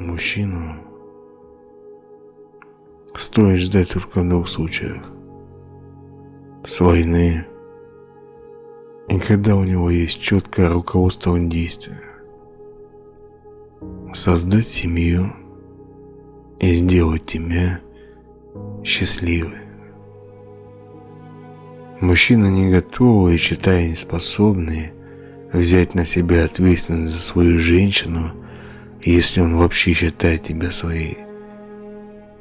Мужчину стоит ждать только в двух случаях. С войны и когда у него есть четкое руководство действия. Создать семью и сделать тебя счастливой. Мужчина не готовый и считая неспособный взять на себя ответственность за свою женщину, если он вообще считает тебя своей,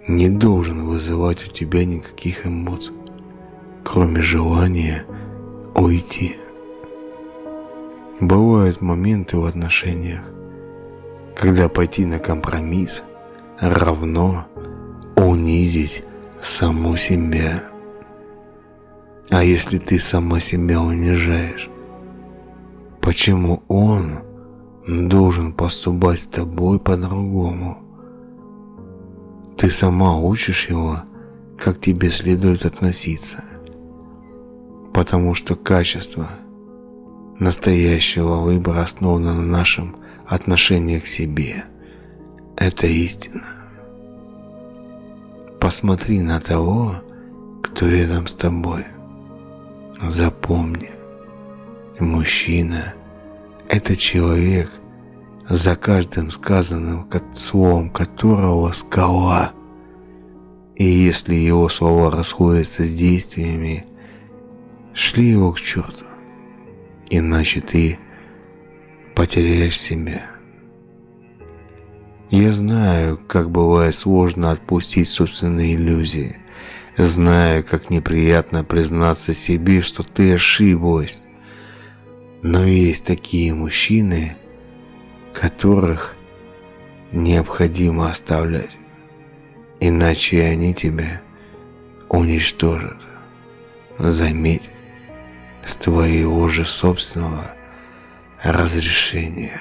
не должен вызывать у тебя никаких эмоций, кроме желания уйти. Бывают моменты в отношениях, когда пойти на компромисс равно унизить саму себя. А если ты сама себя унижаешь, почему он должен поступать с тобой по-другому? Ты сама учишь его, как тебе следует относиться. Потому что качество – настоящего выбора основано на нашем отношении к себе. Это истина. Посмотри на того, кто рядом с тобой. Запомни, мужчина – это человек, за каждым сказанным словом которого скала. И если его слова расходятся с действиями, шли его к черту иначе ты потеряешь себя. Я знаю, как бывает сложно отпустить собственные иллюзии. Знаю, как неприятно признаться себе, что ты ошиблась. Но есть такие мужчины, которых необходимо оставлять, иначе они тебя уничтожат. Заметь, с твоего же собственного разрешения.